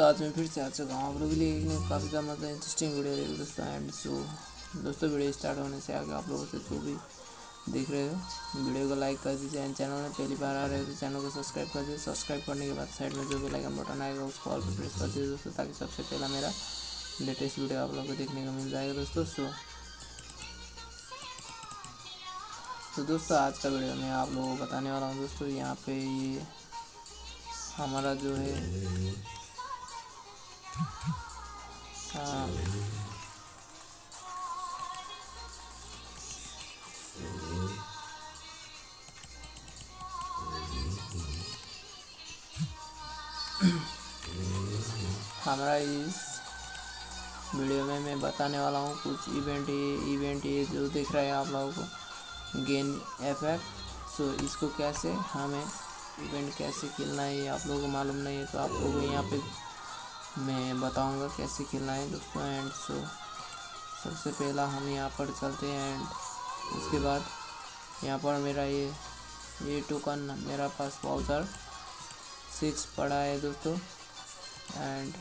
दोस्तों आज मैं फिर से आ चुका हूँ आप लोगों के लिए काफ़ी का मतलब इंटरेस्टिंग वीडियो रहेगी दोस्तों एंड सो दोस्तों वीडियो स्टार्ट होने से आगे आप लोगों से जो भी देख रहे हो वीडियो को लाइक कर दीजिए एंड चैनल में पहली बार आ रहे हो तो चैनल को सब्सक्राइब कर दीजिए। सब्सक्राइब करने के बाद साइड में जो भी लाइकन बटन आएगा उसको ऑल पर प्रेस कर दीजिए दोस्तों, ताकि सबसे पहला मेरा लेटेस्ट वीडियो आप लोग को देखने को मिल जाएगा दोस्तों। सो तो दोस्तों आज का वीडियो मैं आप लोगों को बताने वाला हूँ दोस्तों, यहाँ पे ये हमारा जो है हाँ। हमारा इस वीडियो में मैं बताने वाला हूँ कुछ इवेंट ये इवेंट ये जो दिख रहा है आप लोगों को। गेन इफ़ेक्ट सो इसको कैसे हमें इवेंट कैसे खेलना है ये आप लोगों को मालूम नहीं है तो आप लोगों को यहाँ पे मैं बताऊँगा कैसे खेलना है दोस्तों एंड सो सबसे पहला हम यहाँ पर चलते हैं एंड उसके बाद यहाँ पर मेरा ये ये टोकन मेरा पास वाउचर सिक्स पड़ा है दोस्तों एंड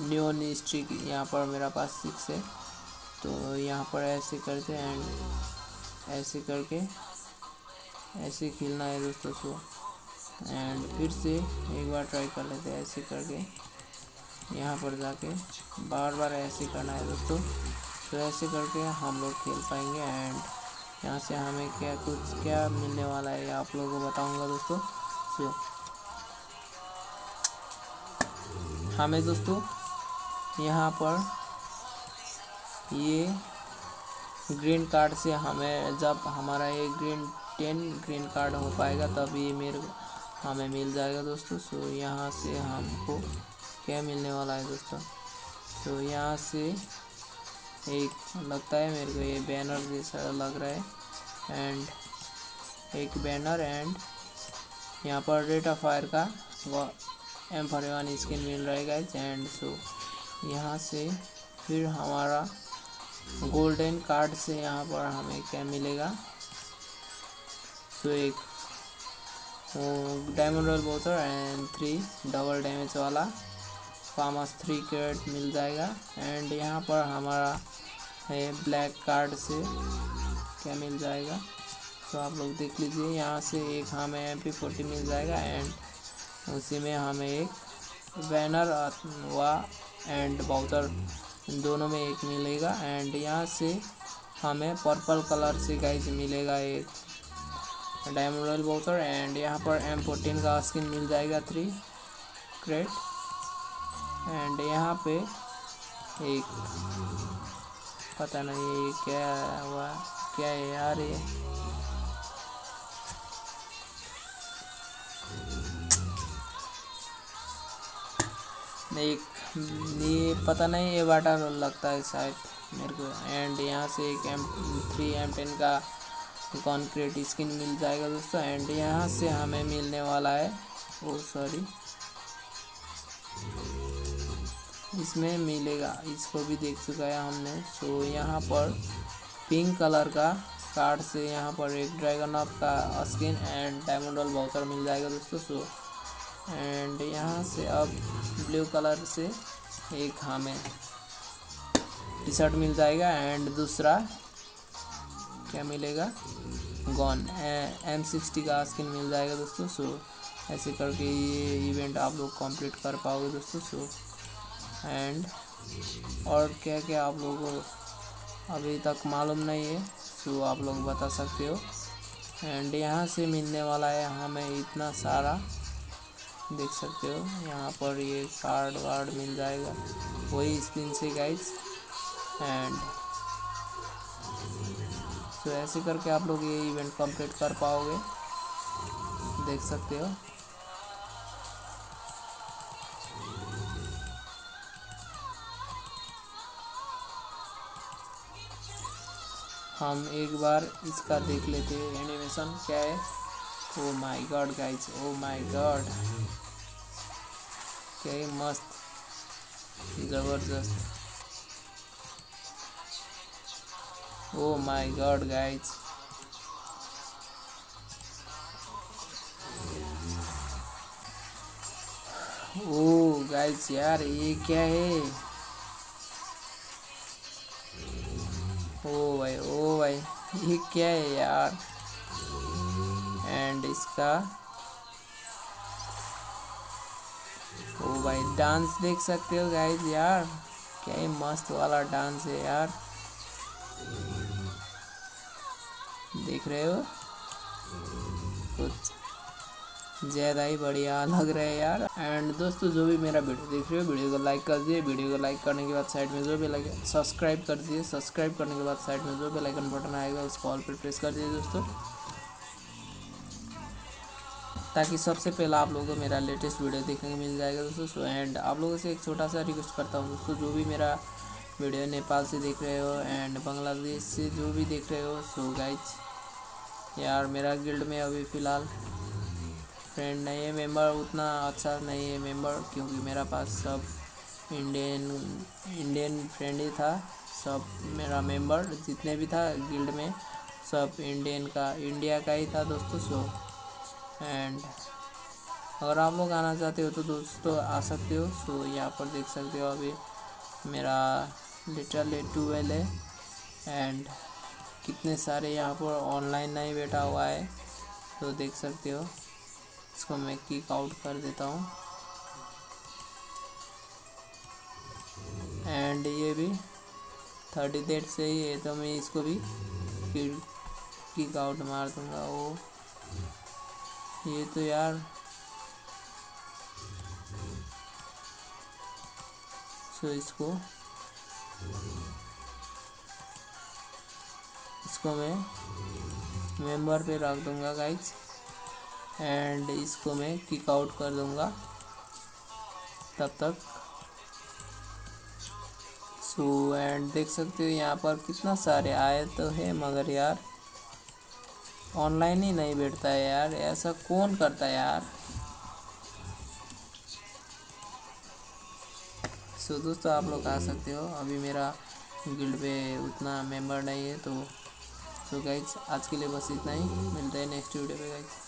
न्यून स्ट्रिक यहाँ पर मेरा पास सिक्स है तो यहाँ पर ऐसे करते एंड ऐसे करके ऐसे खेलना है दोस्तों सो एंड फिर से एक बार ट्राई कर लेते हैं ऐसे करके। यहाँ पर जाके बार बार ऐसे करना है दोस्तों। तो ऐसे करके हम लोग खेल पाएँगे एंड यहाँ से हमें क्या कुछ, क्या मिलने वाला है आप लोगों को बताऊँगा दोस्तों। सो हमें दोस्तों यहाँ पर ये ग्रीन कार्ड से हमें, जब हमारा ये ग्रीन टेन ग्रीन कार्ड हो पाएगा, तब ये मेरे हमें मिल जाएगा दोस्तों। सो यहाँ से हमको क्या मिलने वाला है दोस्तों? तो यहाँ से एक लगता है मेरे को ये बैनर जैसा लग रहा है। एंड एक बैनर एंड यहाँ पर रेट ऑफ़ फायर का एम फॉर वन स्किन मिल रहा है एंड सो यहाँ से फिर हमारा गोल्डन कार्ड से यहाँ पर हमें क्या मिलेगा? सो एक डायमंड रॉयल बोटर एंड थ्री डबल डैमेज वाला फार्मस थ्री कैरेट मिल जाएगा। एंड यहाँ पर हमारा है ब्लैक कार्ड से क्या मिल जाएगा? तो आप लोग देख लीजिए, यहाँ से एक हमें एम पी फोर्टी मिल जाएगा एंड उसी में हमें एक बैनर व एंड बाउचर दोनों में एक मिलेगा। एंड यहाँ से हमें पर्पल कलर से गाइज़ मिलेगा एक। डायमंड रॉयल बाउचर एंड यहाँ पर एम फोर्टीन का स्किन मिल जाएगा थ्री क्रेट एंड यहाँ पे एक, पता नहीं ये क्या हुआ, क्या है यार ये एक ये पता नहीं ये वाटर लगता है शायद मेरे को। एंड यहाँ से एक एम थ्री एम टेन का कॉन्क्रीट स्किन मिल जाएगा दोस्तों। एंड यहाँ से हमें मिलने वाला है। ओ सॉरी इसमें मिलेगा। इसको भी देख चुका है हमने। सो यहाँ पर पिंक कलर का कार्ड से यहाँ पर एक ड्रैगन ऑफ़ का स्किन एंड डायमंड वाल बाउचर मिल जाएगा दोस्तों। सो एंड यहाँ से अब ब्लू कलर से एक हमें टी शर्ट मिल जाएगा। एंड दूसरा क्या मिलेगा? गॉन एम सिक्सटी का स्किन मिल जाएगा दोस्तों सो ऐसे करके ये इवेंट आप लोग कंप्लीट कर पाओगे दोस्तों सो एंड और क्या क्या आप लोगों अभी तक मालूम नहीं है सो आप लोग बता सकते हो। एंड यहाँ से मिलने वाला है हमें इतना सारा देख सकते हो। यहाँ पर ये कार्ड वार्ड मिल जाएगा, वही स्क्रीन से गाइड्स एंड तो ऐसे करके आप लोग ये इवेंट कंप्लीट कर पाओगे। देख सकते हो। हम एक बार इसका देख लेते हैं। एनिमेशन क्या है? ओ my god guys oh my god क्या मस्त। ज़बरदस्त। Oh my god guys oh guys यार, ये क्या है? ओ भाई ओ भाई, ये क्या है यार? एंड इसका? ओ भाई डांस देख सकते हो गाइस यार। क्या मस्त वाला डांस है यार। देख रहे हो? कुछ ज़्यादा ही बढ़िया लग रहा है यार। एंड दोस्तों, जो भी मेरा वीडियो देख रहे हो वीडियो को लाइक कर दिए वीडियो को लाइक करने के बाद साइड में जो भी लगे सब्सक्राइब कर दिए सब्सक्राइब करने के बाद साइड में जो भी लाइकन बटन आएगा उसको ऑल पर प्रेस कर दिए दोस्तों। ताकि सबसे पहले आप लोगों को मेरा लेटेस्ट वीडियो देखने को मिल जाएगा दोस्तों। एंड आप लोगों से एक छोटा सा रिक्वेस्ट करता हूँ दोस्तों, जो भी मेरा वीडियो नेपाल से देख रहे हो एंड बांग्लादेश से जो भी देख रहे हो सो गाइज़ यार मेरा गिल्ड में अभी फ़िलहाल फ्रेंड नहीं है मेंबर उतना अच्छा नहीं है मेंबर क्योंकि मेरा पास सब इंडियन इंडियन फ्रेंड ही था, सब मेरा मेंबर जितने भी था गिल्ड में, सब इंडियन का इंडिया का ही था दोस्तों सो एंड अगर आप लोग आना चाहते हो तो दोस्तों आ सकते हो सो यहाँ पर देख सकते हो अभी। मेरा लिटरली ट्वेल्व है। एंड कितने सारे यहाँ पर ऑनलाइन नहीं बैठा हुआ है तो देख सकते हो। इसको मैं किक आउट कर देता हूँ। एंड ये भी थर्टी डेट से ही है तो मैं इसको भी किक आउट मार दूँगा। वो ये तो यार सो इसको इसको मैं मेंबर पे रख दूँगा गाइस एंड इसको मैं किक आउट कर दूँगा. तब तक. सो एंड देख सकते हो यहाँ पर कितना सारे आए तो है, मगर यार ऑनलाइन ही नहीं बैठता है यार. ऐसा कौन करता है यार? सो so, दोस्तों आप लोग आ सकते हो। अभी मेरा गिल्ड पे उतना मेंबर नहीं है तो सो so गाइज़ आज के लिए बस इतना ही। मिलता है नेक्स्ट वीडियो पे गाइज़